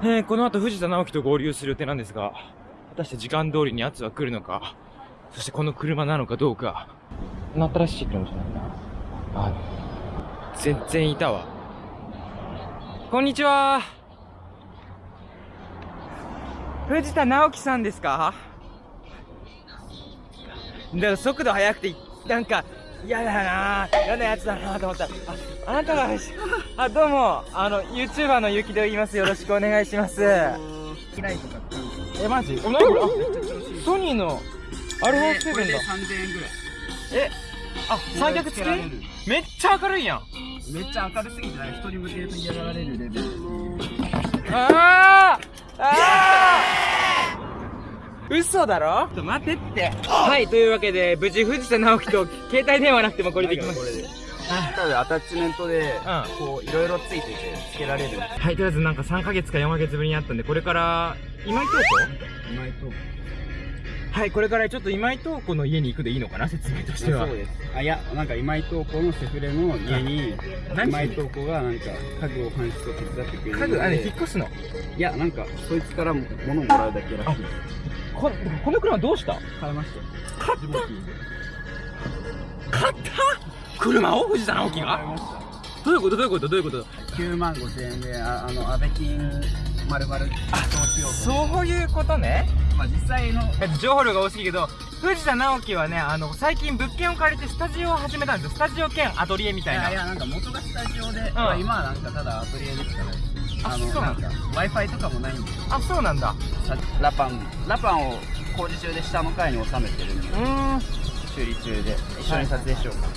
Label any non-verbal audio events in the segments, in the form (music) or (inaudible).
えー、この後藤田直樹と合流する予定なんですが、果たして時間通りに奴は来るのか、そしてこの車なのかどうか、なったらしいかもしれないな。あ、全然いたわ。こんにちは。藤田直樹さんですか？だから速度速くて、なんか、嫌だな嫌なやつだなと思ったら、あ、あなたが、あ、どうも、あの、YouTuber のゆきと言います。よろしくお願いします。え、マジ？お、なソニーの、アルファ7だ。3000円ぐらい。え、あ、三脚付き？めっちゃ明るいやん。めっちゃ明るすぎて、一人向けると嫌がられるレベル。ああああ嘘だろ？ちょっと待ってって。はい、というわけで、無事藤田直樹と携帯電話なくてもこれできました。ただアタッチメントで、うんこう、いろいろついてて、つけられる。はい、とりあえずなんか3ヶ月か4ヶ月ぶりに会ったんで、これから、今井東今井と。子はい、これからちょっと今井東子の家に行くでいいのかな、説明としてはそう。です。あ、いや、なんか今井東子のセフレの家に、何今井東子がなんか家具を搬出を手伝ってくれる。家具、あれ、引っ越すの？いや、なんか、そいつからも物をもらうだけらしいです。ここの車どうした？買いましたよ。買った？買った？車を藤田直樹が？どういうこと？どういうこと？どういうこと？9万5千円で、ああの、安倍金、丸々、投資を。そういうことね。まあ実際の、えっと情報量が多すぎるけど、藤田直樹はね、あの、最近物件を借りてスタジオを始めたんですよ。スタジオ兼アトリエみたいな。いやいや、なんか元がスタジオで、まあ今はなんかただアトリエでしかない。あの、そうなだなんんか、Wi-Fi とかもないんで、あ、そうなんだ。さラパン、ラパンを工事中で下の階に収めてるんでう、ーん。修理中で、一緒に撮影しようか。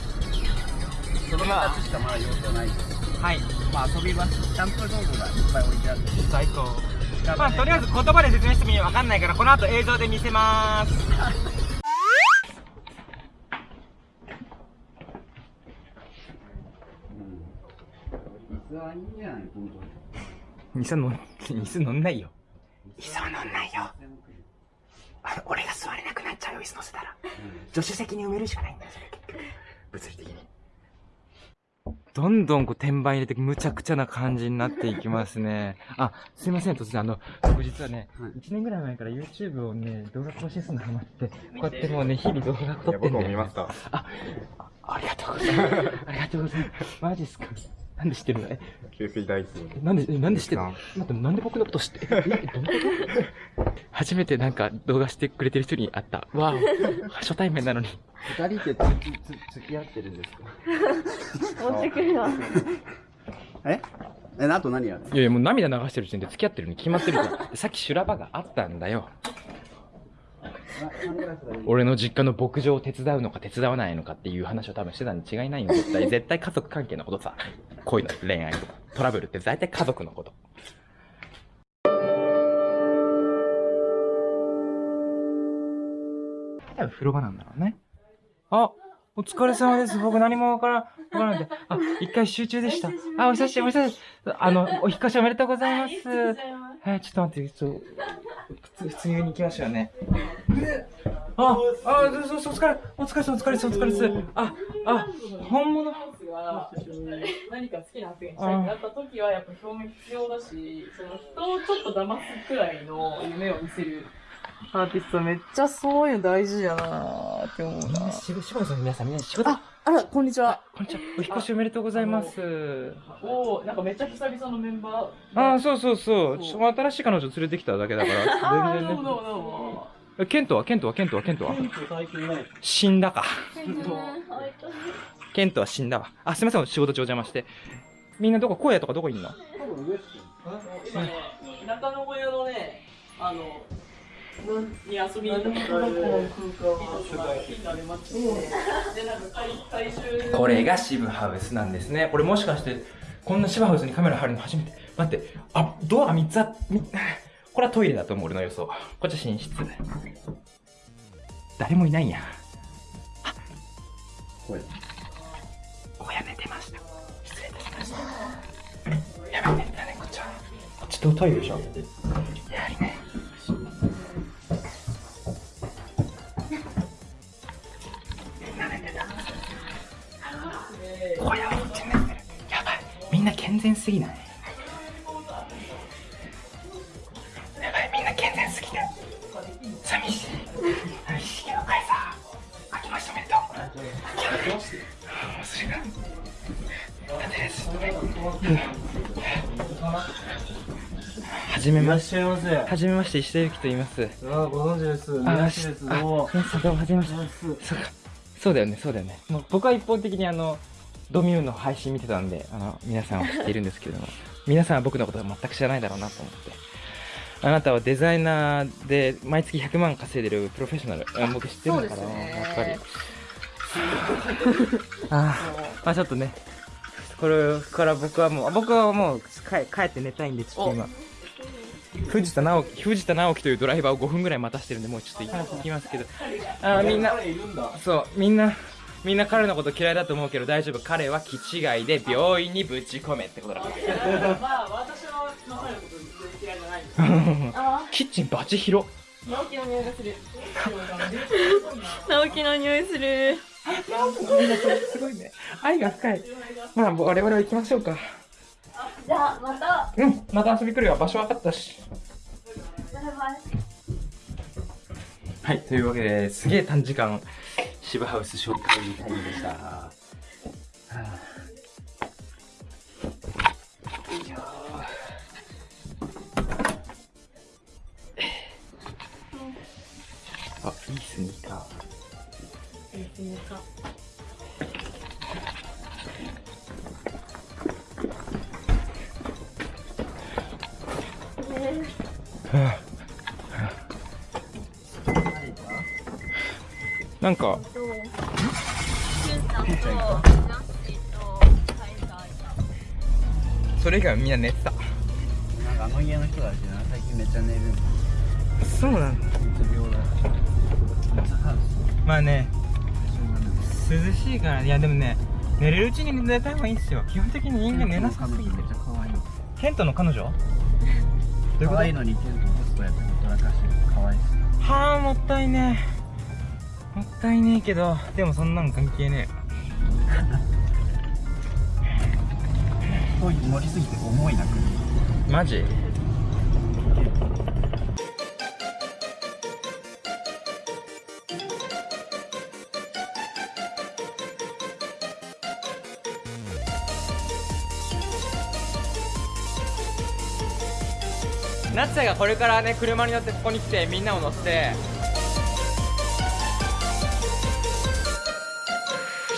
その2つしかまだ用途ないです。はい。まあ遊び場、キャンプ道具がいっぱい置いてあって、最高。まあ、とりあえず言葉で説明してもわかんないから、この後映像で見せまーす。椅子はいいん。ない本当に。椅子乗ん、ないよ。椅子は乗ん。ないよ。あの、俺が座れなくなっちゃうよ、椅子乗せたら。助手席に埋めるしかないん。だよ、それ結局。物理的に。どんどんこう天板入れてむちゃくちゃな感じになっていきますね。あ、すいません、突然あの、僕実はね、はい1年ぐらい前から YouTube をね、動画更新するのハマって、こうやってもうね、日々動画撮ってんだよ、ね。た。あ、あありがとうございます。ありがとうございます。マジっすかなんで知ってるの？え、給水大好き。えなんで、えなんで知ってる？のさ待って、なんで僕のこと知って、え、えどういうこと？(laughs) 初めてなんか動画してくれてる人に会った。わお、初対面なのに。二人ってつつ付き合ってるんですか？持ってくるわ。え？え、あと何やるいやいや、もう涙流してる時点で付き合ってるに決まってるじゃん。(laughs) さっき修羅場があったんだよ。俺の実家の牧場を手伝うのか手伝わないのかっていう話を多分してたに違いないよ、絶対。絶対家族関係のことさ。恋の恋愛とか、トラブルって大体家族のこと。多分風呂場なんだろうね。あ、お疲れ様です。僕何もわからん、わからないんで。あ、一回集中でした。あ、お久しぶり、お久しぶり。あの、お引っ越しおめでとうございます。はい、ちょっと待って、ちょっと、普通、普通に行きましょうね。あ、あ、そうそう、お疲れ、お疲れ様、お疲れ様、お疲れ様。あ、あ、本物。何か好きな発言したいってなった時はやっぱ表明必要だし、その人をちょっと騙すくらいの夢を見せるアーティストめっちゃそういうの大事やなーって思うな。しぶ、しぶさん、皆さん、みんな仕事。あ、あら、こんにちは。こんにちは。お引っ越しおめでとうございます。おーなんかめっちゃ久々のメンバー。ああ、そうそうそう。そう新しい彼女連れてきただけだから。全然ねどうもどうもどうも。え。ケントは？ケントは？ケントは？ケントは？テント最近ない。死んだか。ケントは死んだわ。あ、すみません、仕事中お邪魔して。みんなどこ、荒野とかどこいんの？今ね、中野小屋のね、あの、に遊びに行ったこれが渋ハウスなんですね。これもしかして、こんな渋ハウスにカメラ貼るの初めて。待って、あ、ドア3つあ、み (laughs) これはトイレだと思う、俺の予想。こっちは寝室。誰もいないんや。これ。小屋寝てました。失礼いたしました。やばいね、だね、こっちは。こっちとトイレでしょ。や。みんな健全すぎない？はじめまして。はじめまして石田ゆきと言います。あ、ご存知です。あ宮下です。どうも。皆さんどうもはじめまして。そうか。そうだよねそうだよね。もう僕は一方的にあのドミューンの配信見てたんであの皆さんは知っているんですけれども。(laughs) 皆さんは僕のことは全く知らないだろうなと思って。あなたはデザイナーで毎月100万稼いでるプロフェッショナル。あ僕知ってるんだから、そうですね。やっぱり。(laughs) あーまあちょっとねこれから僕はもう僕はもう帰帰って寝たいんでちょっと今。藤田直樹藤田直樹というドライバーを5分ぐらい待たしてるんでもうちょっと行きますけど。あーみんな。そうみんなみんな彼のこと嫌いだと思うけど大丈夫。彼は気違いで病院にぶち込めってことだ。からまあ、私は、のこと全然嫌いじゃないんですあ (laughs) キッチンバチ広ー、直樹の匂いがする。直樹の匂いする。すごいね。愛が深いまあ我々は行きましょうか。じゃあまた。うん。また遊び来るよ。場所分かったし。バイバイ。はいというわけですげえ短時間渋ハウス紹介タイムでしたーなんかとしゅんさんとジャッシーとカイさんそれ以外はみんな寝てたなんかあの家の人たちな、最近めっちゃ寝る。そうなんだうつ病だ。ハウまあね。涼しいから。いやでもね寝れるうちに寝た方がいいんですよ。基本的に人間寝なさすぎて。めっちゃ可愛い。ケントの彼女？どういうこ可愛いのにテントホストやってほらかしてる。可愛いです。とはあもったいね。えもったいねえけどでもそんなん関係ね遠い (laughs) 盛りすぎて重いな、マジ？夏也がこれからね車に乗ってここに来てみんなを乗せて